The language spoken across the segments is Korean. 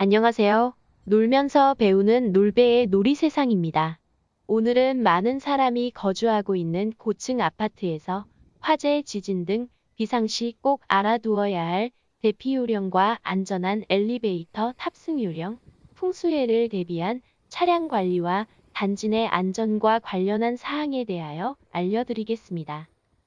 안녕하세요. 놀면서 배우는 놀배의 놀이 세상입니다. 오늘은 많은 사람이 거주하고 있는 고층 아파트에서 화재, 지진 등 비상시 꼭 알아두어야 할 대피 요령과 안전한 엘리베이터 탑승 요령, 풍수해를 대비한 차량 관리와 단지 내 안전과 관련한 사항에 대하여 알려드리겠습니다.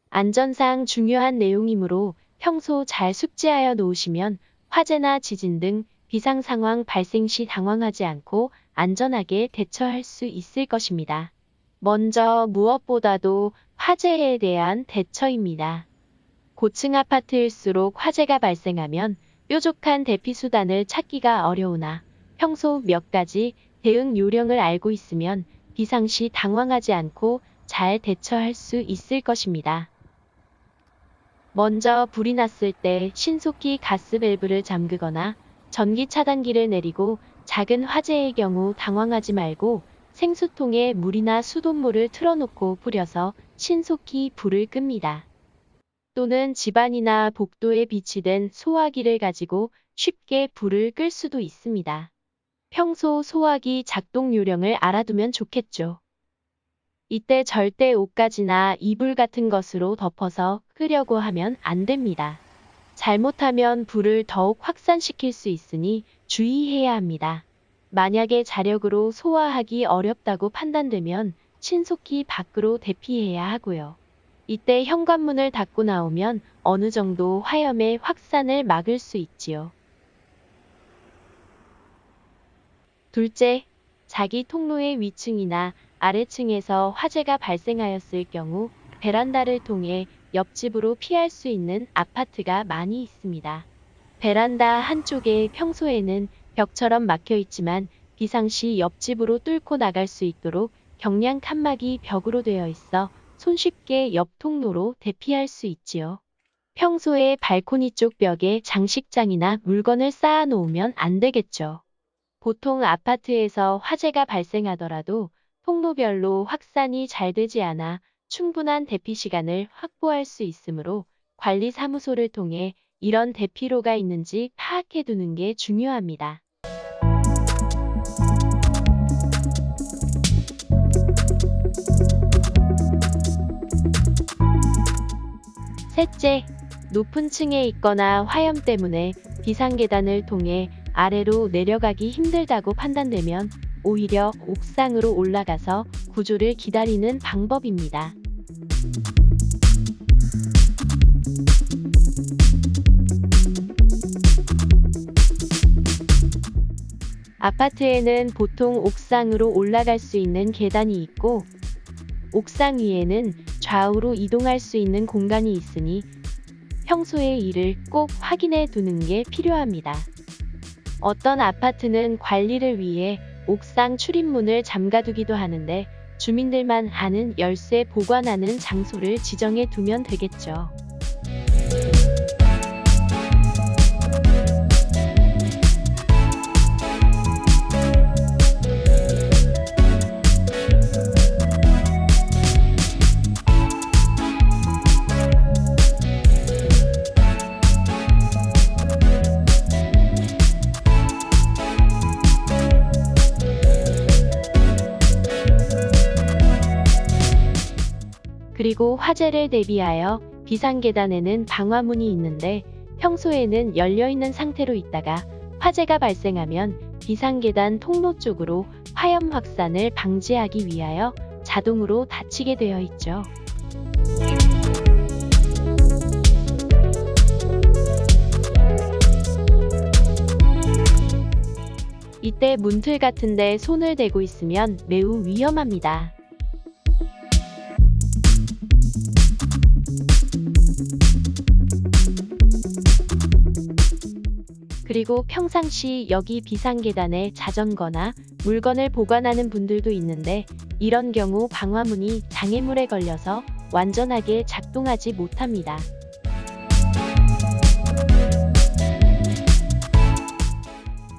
안전상 중요한 내용이므로 평소 잘 숙지하여 놓으시면 화재나 지진 등 비상 상황 발생 시 당황하지 않고 안전하게 대처할 수 있을 것입니다. 먼저 무엇보다도 화재에 대한 대처입니다. 고층 아파트일수록 화재가 발생하면 뾰족한 대피 수단을 찾기가 어려우나 평소 몇 가지 대응 요령을 알고 있으면 비상시 당황하지 않고 잘 대처할 수 있을 것입니다. 먼저 불이 났을 때 신속히 가스 밸브를 잠그거나 전기 차단기를 내리고 작은 화재의 경우 당황하지 말고 생수통에 물이나 수돗물을 틀어놓고 뿌려서 신속히 불을 끕니다. 또는 집안이나 복도에 비치된 소화기를 가지고 쉽게 불을 끌 수도 있습니다. 평소 소화기 작동 요령을 알아두면 좋겠죠. 이때 절대 옷가지나 이불 같은 것으로 덮어서 끄려고 하면 안 됩니다. 잘못하면 불을 더욱 확산시킬 수 있으니 주의해야 합니다. 만약에 자력으로 소화하기 어렵다고 판단되면 신속히 밖으로 대피해야 하고요. 이때 현관문을 닫고 나오면 어느 정도 화염의 확산을 막을 수 있지요. 둘째, 자기 통로의 위층이나 아래층에서 화재가 발생하였을 경우 베란다를 통해 옆집으로 피할 수 있는 아파트가 많이 있습니다. 베란다 한쪽에 평소에는 벽처럼 막혀 있지만 비상시 옆집으로 뚫고 나갈 수 있도록 경량 칸막이 벽으로 되어 있어 손쉽게 옆 통로로 대피할 수 있지요. 평소에 발코니 쪽 벽에 장식장이나 물건을 쌓아 놓으면 안 되겠죠. 보통 아파트에서 화재가 발생하더라도 통로별로 확산이 잘 되지 않아 충분한 대피 시간을 확보할 수 있으므로 관리사무소를 통해 이런 대피로가 있는지 파악해 두는 게 중요합니다. 셋째, 높은 층에 있거나 화염 때문에 비상계단을 통해 아래로 내려가기 힘들다고 판단되면 오히려 옥상으로 올라가서 구조를 기다리는 방법입니다. 아파트에는 보통 옥상으로 올라갈 수 있는 계단이 있고 옥상 위에는 좌우로 이동할 수 있는 공간이 있으니 평소에 이를 꼭 확인해 두는 게 필요합니다. 어떤 아파트는 관리를 위해 옥상 출입문을 잠가두기도 하는데 주민들만 아는 열쇠 보관하는 장소를 지정해 두면 되겠죠. 그리고 화재를 대비하여 비상계단에는 방화문이 있는데 평소에는 열려있는 상태로 있다가 화재가 발생하면 비상계단 통로 쪽으로 화염 확산을 방지하기 위하여 자동으로 닫히게 되어 있죠. 이때 문틀 같은데 손을 대고 있으면 매우 위험합니다. 그리고 평상시 여기 비상계단에 자전거나 물건을 보관하는 분들도 있는데 이런 경우 방화문이 장애물에 걸려서 완전하게 작동하지 못합니다.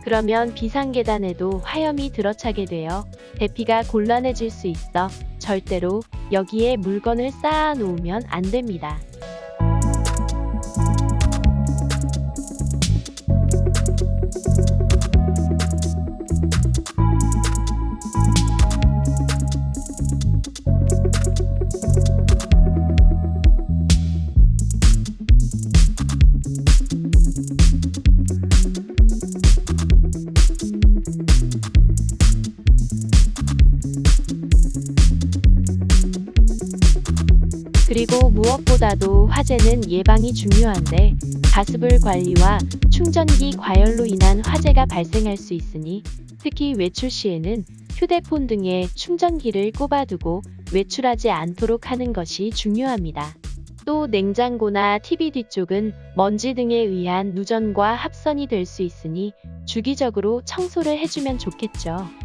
그러면 비상계단에도 화염이 들어차게 되어 대피가 곤란해질 수 있어 절대로 여기에 물건을 쌓아 놓으면 안 됩니다. 음. 그리고 무엇보다도 화재는 예방이 중요한데 가스불 관리와 충전기 과열로 인한 화재가 발생할 수 있으니 특히 외출 시에는 휴대폰 등에 충전기를 꼽아두고 외출하지 않도록 하는 것이 중요합니다. 또 냉장고나 TV 뒤쪽은 먼지 등에 의한 누전과 합선이 될 수 있으니 주기적으로 청소를 해주면 좋겠죠.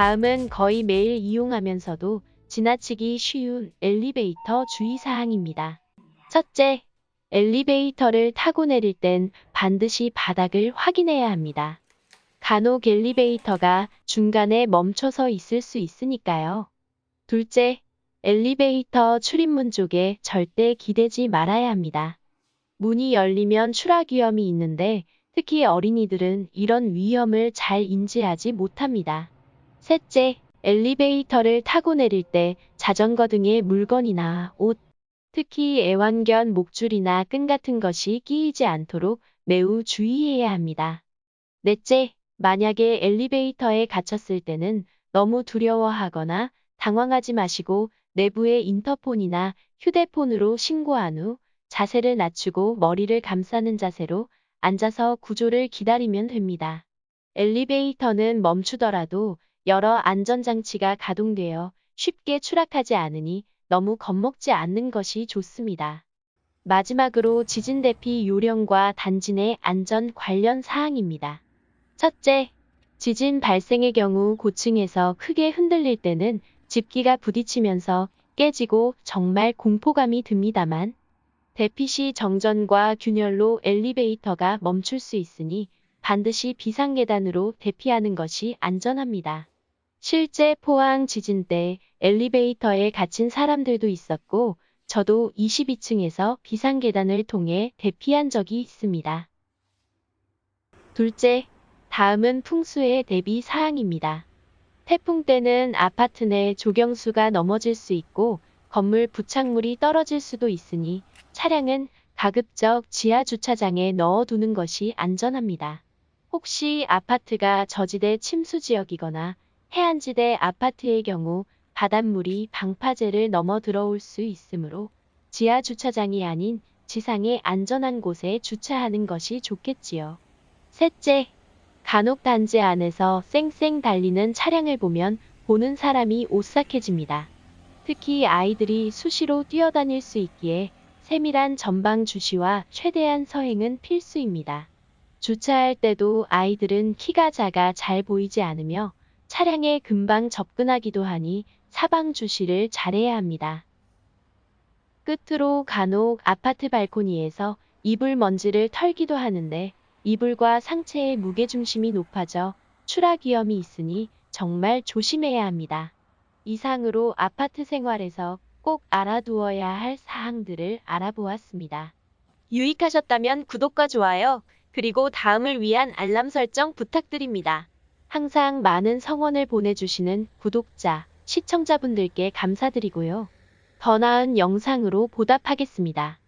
다음은 거의 매일 이용하면서도 지나치기 쉬운 엘리베이터 주의사항입니다. 첫째, 엘리베이터를 타고 내릴 땐 반드시 바닥을 확인해야 합니다. 간혹 엘리베이터가 중간에 멈춰서 있을 수 있으니까요. 둘째, 엘리베이터 출입문 쪽에 절대 기대지 말아야 합니다. 문이 열리면 추락 위험이 있는데 특히 어린이들은 이런 위험을 잘 인지하지 못합니다. 셋째, 엘리베이터를 타고 내릴 때 자전거 등의 물건이나 옷, 특히 애완견 목줄이나 끈 같은 것이 끼이지 않도록 매우 주의해야 합니다. 넷째, 만약에 엘리베이터에 갇혔을 때는 너무 두려워하거나 당황하지 마시고 내부의 인터폰이나 휴대폰으로 신고한 후 자세를 낮추고 머리를 감싸는 자세로 앉아서 구조를 기다리면 됩니다. 엘리베이터는 멈추더라도 여러 안전장치가 가동되어 쉽게 추락하지 않으니 너무 겁먹지 않는 것이 좋습니다. 마지막으로 지진 대피 요령과 단지 내 안전 관련 사항입니다. 첫째, 지진 발생의 경우 고층에서 크게 흔들릴 때는 집기가 부딪히면서 깨지고 정말 공포감이 듭니다만 대피 시 정전과 균열로 엘리베이터가 멈출 수 있으니 반드시 비상계단으로 대피하는 것이 안전합니다. 실제 포항 지진 때 엘리베이터에 갇힌 사람들도 있었고 저도 22층에서 비상계단을 통해 대피한 적이 있습니다. 둘째, 다음은 풍수의 대비 사항입니다. 태풍 때는 아파트 내 조경수가 넘어질 수 있고 건물 부착물이 떨어질 수도 있으니 차량은 가급적 지하 주차장에 넣어두는 것이 안전합니다. 혹시 아파트가 저지대 침수 지역이거나 해안지대 아파트의 경우 바닷물이 방파제를 넘어 들어올 수 있으므로 지하 주차장이 아닌 지상의 안전한 곳에 주차하는 것이 좋겠지요. 셋째, 간혹 단지 안에서 쌩쌩 달리는 차량을 보면 보는 사람이 오싹해집니다. 특히 아이들이 수시로 뛰어다닐 수 있기에 세밀한 전방 주시와 최대한 서행은 필수입니다. 주차할 때도 아이들은 키가 작아 잘 보이지 않으며 차량에 금방 접근하기도 하니 사방 주시를 잘해야 합니다. 끝으로 간혹 아파트 발코니에서 이불 먼지를 털기도 하는데 이불과 상체의 무게중심이 높아져 추락 위험이 있으니 정말 조심해야 합니다. 이상으로 아파트 생활에서 꼭 알아두어야 할 사항들을 알아보았습니다. 유익하셨다면 구독과 좋아요, 그리고 다음을 위한 알람 설정 부탁드립니다. 항상 많은 성원을 보내주시는 구독자, 시청자분들께 감사드리고요. 더 나은 영상으로 보답하겠습니다.